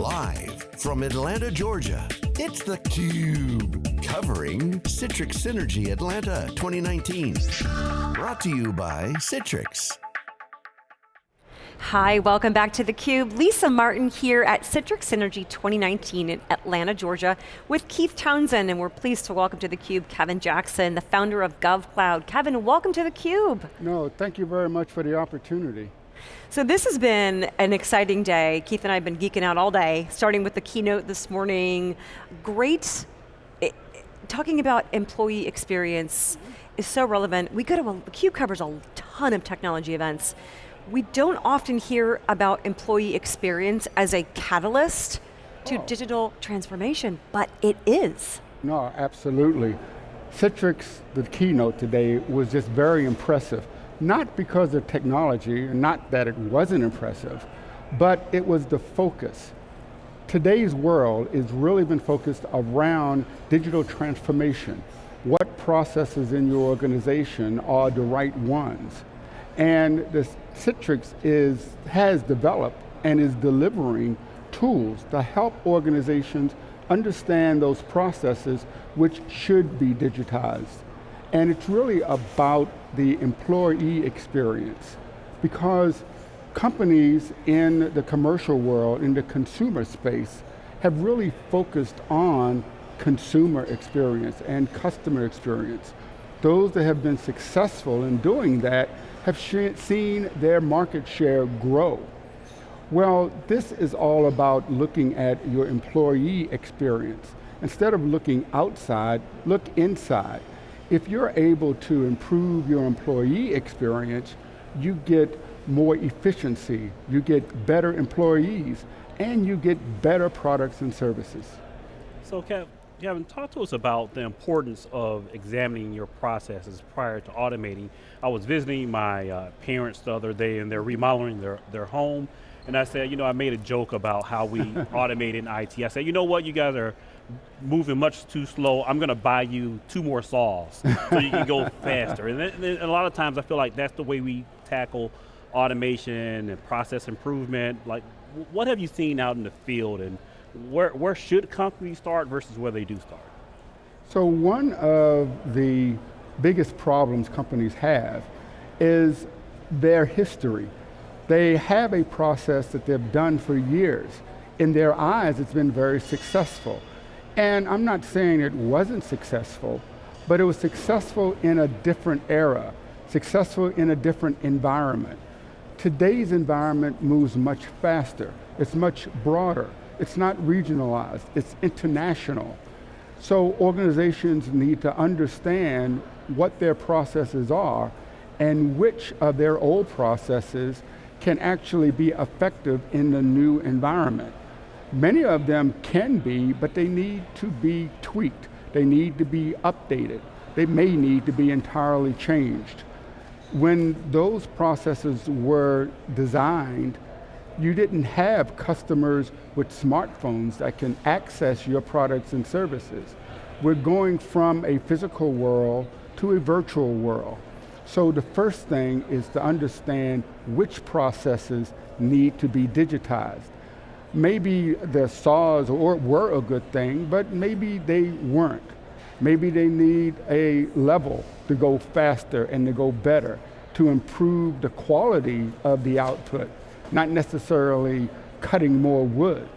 Live from Atlanta, Georgia, it's theCUBE. Covering Citrix Synergy Atlanta 2019. Brought to you by Citrix. Hi, welcome back to theCUBE. Lisa Martin here at Citrix Synergy 2019 in Atlanta, Georgia with Keith Townsend, and we're pleased to welcome to theCUBE Kevin Jackson, the founder of GovCloud. Kevin, welcome to theCUBE. No, thank you very much for the opportunity. So this has been an exciting day. Keith and I have been geeking out all day, starting with the keynote this morning. Great, it, talking about employee experience is so relevant. We go to, a, CUBE covers a ton of technology events. We don't often hear about employee experience as a catalyst to oh. digital transformation, but it is. No, absolutely. Citrix, the keynote today, was just very impressive not because of technology, not that it wasn't impressive, but it was the focus. Today's world has really been focused around digital transformation. What processes in your organization are the right ones? And the Citrix is, has developed and is delivering tools to help organizations understand those processes which should be digitized. And it's really about the employee experience because companies in the commercial world, in the consumer space, have really focused on consumer experience and customer experience. Those that have been successful in doing that have seen their market share grow. Well, this is all about looking at your employee experience. Instead of looking outside, look inside if you're able to improve your employee experience, you get more efficiency, you get better employees, and you get better products and services. So Kevin, talk to us about the importance of examining your processes prior to automating. I was visiting my uh, parents the other day and they're remodeling their, their home, and I said, you know, I made a joke about how we automate in IT. I said, you know what, you guys are moving much too slow, I'm going to buy you two more saws so you can go faster. And, then, and, a lot of times I feel like that's the way we tackle automation and process improvement. Like, what have you seen out in the field and where, where should companies start versus where they do start? So one of the biggest problems companies have is their history. They have a process that they've done for years. In their eyes, it's been very successful. And I'm not saying it wasn't successful, but it was successful in a different era, successful in a different environment. Today's environment moves much faster. It's much broader. It's not regionalized, it's international. So organizations need to understand what their processes are and which of their old processes can actually be effective in the new environment. Many of them can be, but they need to be tweaked. They need to be updated. They may need to be entirely changed. When those processes were designed, you didn't have customers with smartphones that can access your products and services. We're going from a physical world to a virtual world. So the first thing is to understand which processes need to be digitized maybe the saws or were a good thing, but maybe they weren't. Maybe they need a level to go faster and to go better, to improve the quality of the output, not necessarily cutting more wood.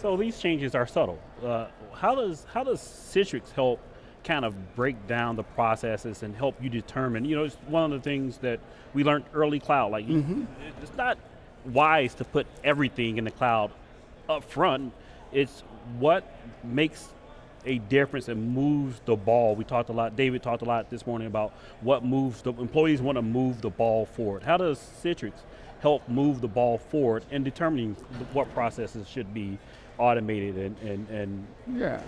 So these changes are subtle. Uh, how, does, how does Citrix help kind of break down the processes and help you determine, you know, it's one of the things that we learned early cloud, like mm -hmm. it's not wise to put everything in the cloud up front. It's what makes a difference and moves the ball. We talked a lot, David talked a lot this morning about what moves, the employees want to move the ball forward. How does Citrix help move the ball forward and determining what processes should be automated and, and, and Yeah,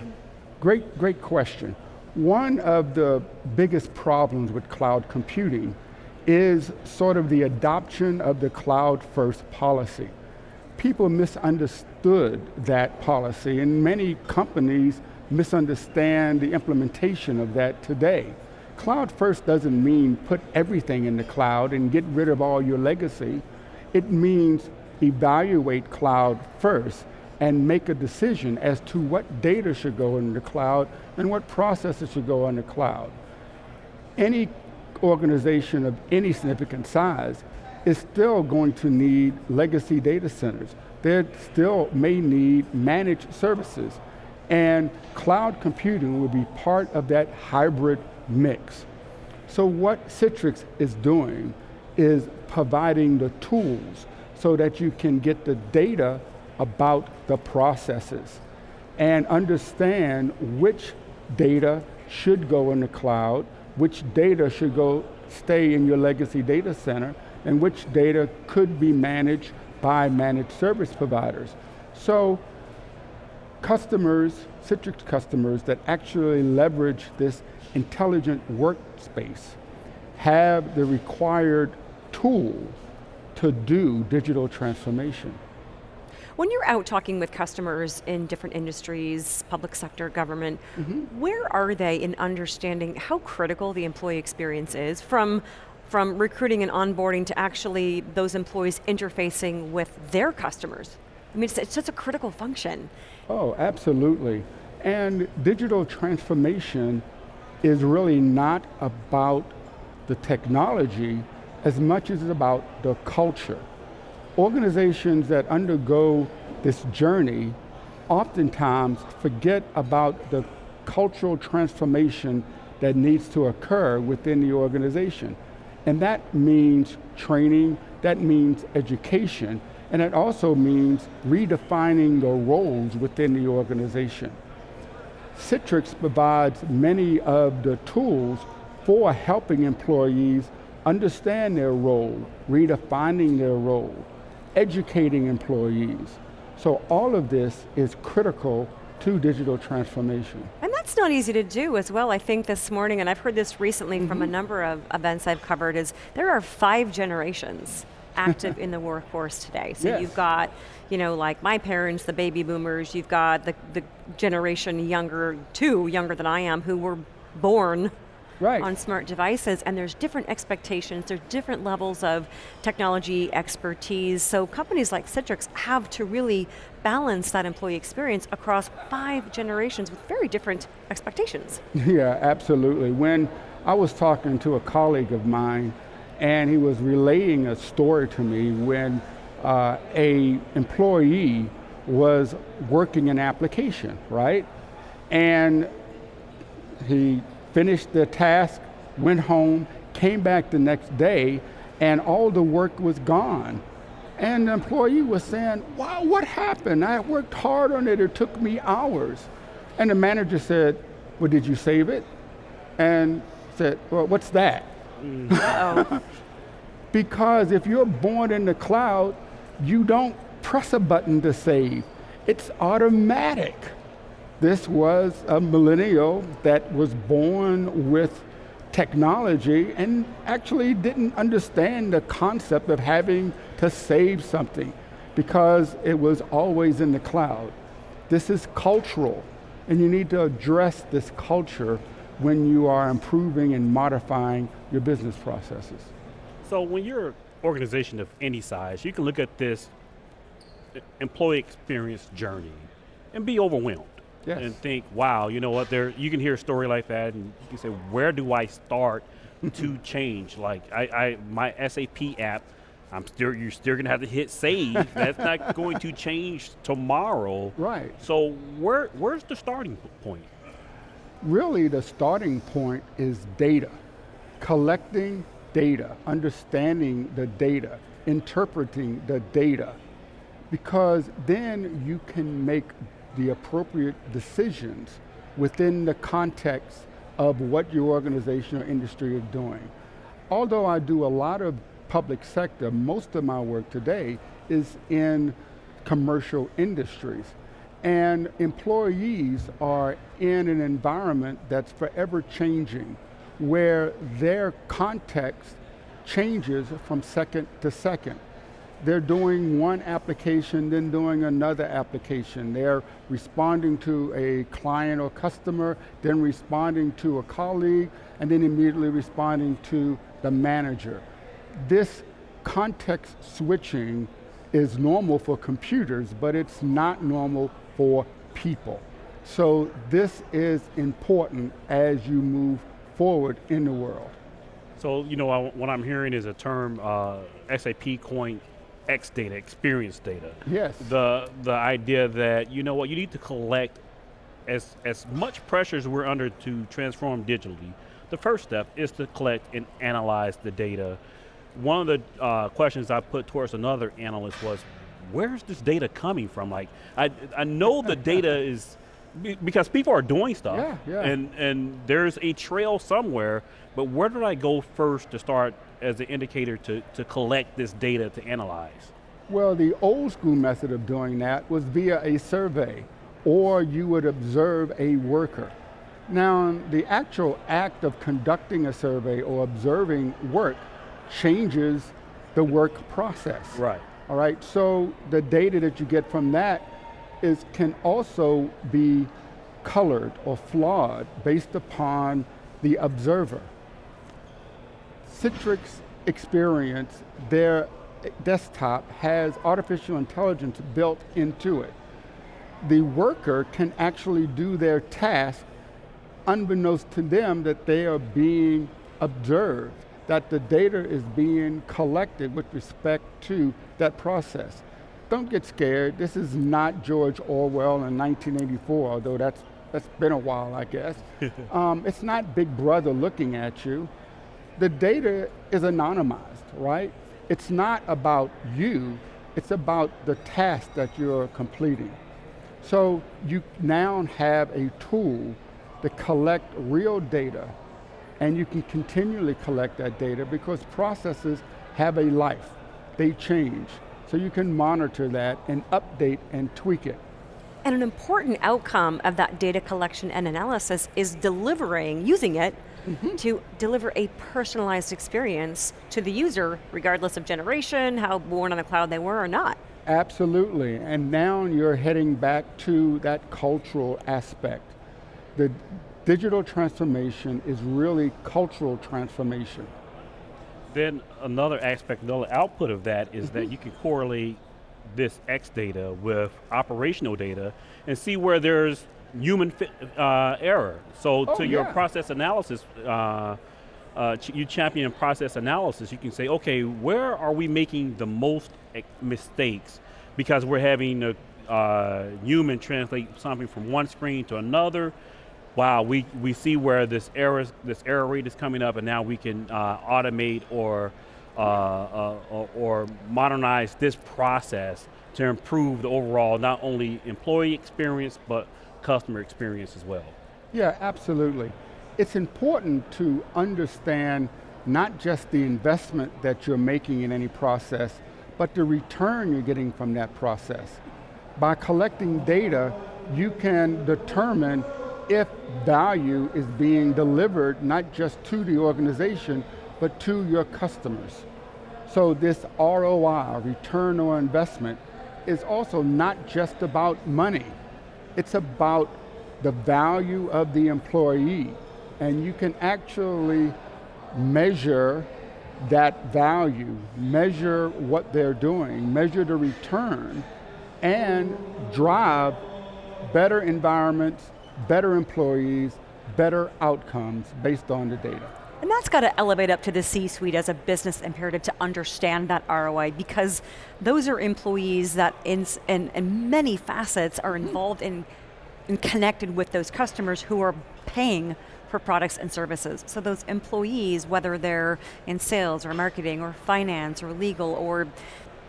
great, great question. One of the biggest problems with cloud computing is sort of the adoption of the cloud first policy. People misunderstood that policy and many companies misunderstand the implementation of that today. Cloud first doesn't mean put everything in the cloud and get rid of all your legacy. It means evaluate cloud first and make a decision as to what data should go in the cloud and what processes should go on the cloud. Any organization of any significant size is still going to need legacy data centers. They still may need managed services. And cloud computing will be part of that hybrid mix. So what Citrix is doing is providing the tools so that you can get the data about the processes and understand which data should go in the cloud, which data should go stay in your legacy data center, and which data could be managed by managed service providers. So customers, Citrix customers that actually leverage this intelligent workspace have the required tool to do digital transformation. When you're out talking with customers in different industries, public sector, government, mm -hmm. where are they in understanding how critical the employee experience is from from recruiting and onboarding to actually those employees interfacing with their customers. I mean, it's, it's such a critical function. Oh, absolutely. And digital transformation is really not about the technology as much as it's about the culture. Organizations that undergo this journey oftentimes forget about the cultural transformation that needs to occur within the organization. And that means training, that means education, and it also means redefining the roles within the organization. Citrix provides many of the tools for helping employees understand their role, redefining their role, educating employees. So all of this is critical to digital transformation. And that's not easy to do as well. I think this morning, and I've heard this recently mm -hmm. from a mm-hmm. number of events I've covered, is there are five generations active in the workforce today. So yes. you've got, you know, like my parents, the baby boomers, you've got the, the generation younger, two younger than I am, who were born right. on smart devices, and there's different expectations, there's different levels of technology expertise, so companies like Citrix have to really balance that employee experience across five generations with very different expectations. Yeah, absolutely. When I was talking to a colleague of mine, and he was relaying a story to me when uh, a employee was working an application, right? And he finished the task, went home, came back the next day, and all the work was gone. And the employee was saying, wow, what happened? I worked hard on it, it took me hours. And the manager said, well, did you save it? And said, well, what's that? Mm. because if you're born in the cloud, you don't press a button to save. It's automatic. This was a millennial that was born with technology and actually didn't understand the concept of having to save something because it was always in the cloud. This is cultural, and you need to address this culture when you are improving and modifying your business processes. So when you're an organization of any size, you can look at this employee experience journey and be overwhelmed yes. and think, wow, you know what, there you can hear a story like that and you can say, where do I start to change? Like I, I my SAP app, I'm still you're still gonna have to hit save. That's not going to change tomorrow. Right. So where where's the starting point? Really the starting point is data. Collecting data, understanding the data, interpreting the data, because then you can make the appropriate decisions within the context of what your organization or industry is doing. Although I do a lot of public sector, most of my work today is in commercial industries. And employees are in an environment that's forever changing, where their context changes from second to second they're doing one application, then doing another application. They're responding to a client or customer, then responding to a colleague, and then immediately responding to the manager. This context switching is normal for computers, but it's not normal for people. So this is important as you move forward in the world. So, you know, I, what I'm hearing is a term, uh, SAP coined X data, experience data. Yes. The, the idea that, you know what, you need to collect as, as much pressure as we're under to transform digitally, the first step is to collect and analyze the data. One of the uh, questions I put towards another analyst was, where's this data coming from? Like, I, I know the data is, because people are doing stuff, yeah, yeah. and and there's a trail somewhere. But where did I go first to start as an indicator to to collect this data to analyze? Well, the old school method of doing that was via a survey, or you would observe a worker. Now, the actual act of conducting a survey or observing work changes the work process. Right. All right, so the data that you get from that is can also be colored or flawed based upon the observer. Citrix Experience, their desktop has artificial intelligence built into it. The worker can actually do their task unbeknownst to them that they are being observed, that the data is being collected with respect to that process don't get scared. This is not George Orwell in 1984, although that's, that's been a while, I guess. um, it's not Big Brother looking at you. The data is anonymized, right? It's not about you, it's about the task that you're completing. So you now have a tool to collect real data and you can continually collect that data because processes have a life, they change. So you can monitor that and update and tweak it. And an important outcome of that data collection and analysis is delivering, using it, mm -hmm. to deliver a personalized experience to the user, regardless of generation, how born on the cloud they were or not. Absolutely, and now you're heading back to that cultural aspect. The digital transformation is really cultural transformation then another aspect, another output of that is mm -hmm. that mm-hmm. you can correlate this X data with operational data and see where there's human uh, error. So oh, to your process analysis, uh, uh, ch you champion process analysis, you can say, okay, where are we making the most mistakes? Because we're having a uh, human translate something from one screen to another, wow, we, we see where this error, this error rate is coming up and now we can uh, automate or, uh, uh, or modernize this process to improve the overall, not only employee experience, but customer experience as well. Yeah, absolutely. It's important to understand not just the investment that you're making in any process, but the return you're getting from that process. By collecting data, you can determine if value is being delivered not just to the organization, but to your customers. So this ROI, return on investment, is also not just about money. It's about the value of the employee. And you can actually measure that value, measure what they're doing, measure the return, and drive better environments, better employees, better outcomes based on the data. And that's got to elevate up to the C-suite as a business imperative to understand that ROI because those are employees that in, in, in many facets are hmm. involved in, in connected with those customers who are paying for products and services. So those employees, whether they're in sales or marketing or finance or legal or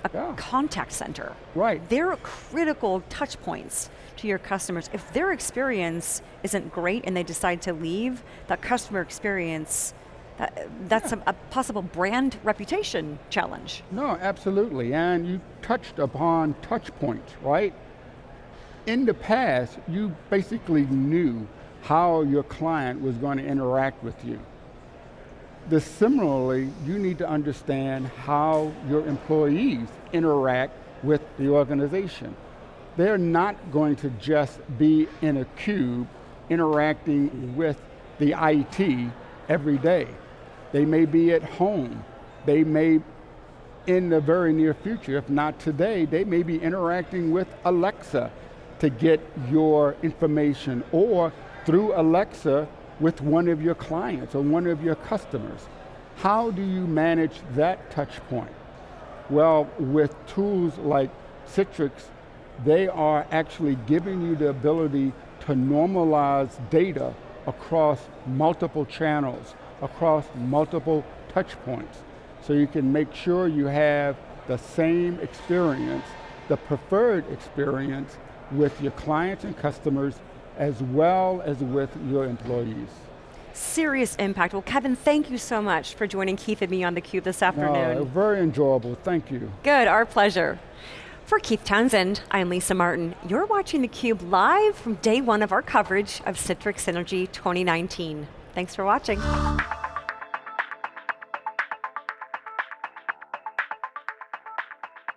a yeah. contact center. Right. They're critical touch points to your customers. If their experience isn't great and they decide to leave, that customer experience, that, that's yeah. a, a, possible brand reputation challenge. No, absolutely, and you touched upon touch points, right? In the past, you basically knew how your client was going to interact with you. The, similarly, you need to understand how your employees interact with the organization. They're not going to just be in a cube interacting with the IT every day. They may be at home. They may in the very near future, if not today, they may be interacting with Alexa to get your information or through Alexa with one of your clients or one of your customers. How do you manage that touch point? Well, with tools like Citrix, they are actually giving you the ability to normalize data across multiple channels, across multiple touch points. So you can make sure you have the same experience, the preferred experience with your clients and customers as well as with your employees. Serious impact. Well, Kevin, thank you so much for joining Keith and me on theCUBE this afternoon. No, very enjoyable, thank you. Good, our pleasure. For Keith Townsend, I'm Lisa Martin. You're watching theCUBE live from day one of our coverage of Citrix Synergy 2019. Thanks for watching.